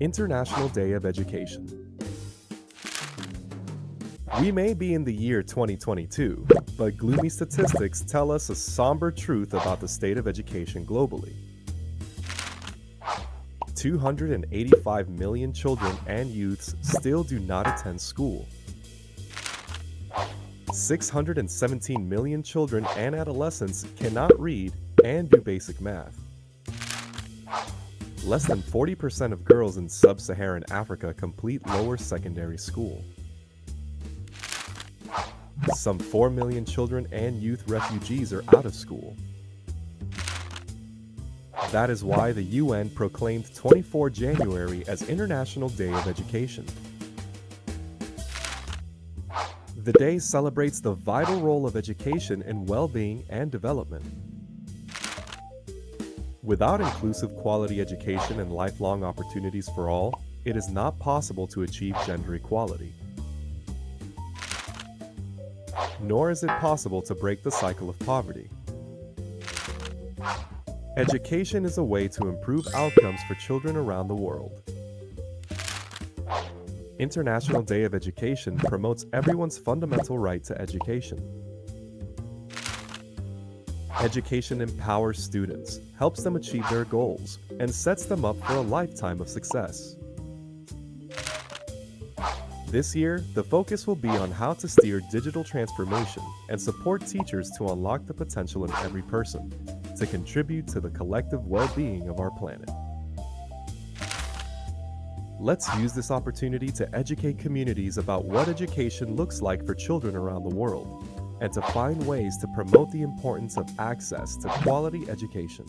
International Day of Education. We may be in the year 2022, but gloomy statistics tell us a somber truth about the state of education globally. 285 million children and youths still do not attend school. 617 million children and adolescents cannot read and do basic math. Less than 40% of girls in sub-Saharan Africa complete lower secondary school. Some 4 million children and youth refugees are out of school. That is why the UN proclaimed 24 January as International Day of Education. The day celebrates the vital role of education in well-being and development. Without inclusive quality education and lifelong opportunities for all, it is not possible to achieve gender equality. Nor is it possible to break the cycle of poverty. Education is a way to improve outcomes for children around the world. International Day of Education promotes everyone's fundamental right to education. Education empowers students, helps them achieve their goals, and sets them up for a lifetime of success. This year, the focus will be on how to steer digital transformation and support teachers to unlock the potential in every person, to contribute to the collective well-being of our planet. Let's use this opportunity to educate communities about what education looks like for children around the world and to find ways to promote the importance of access to quality education.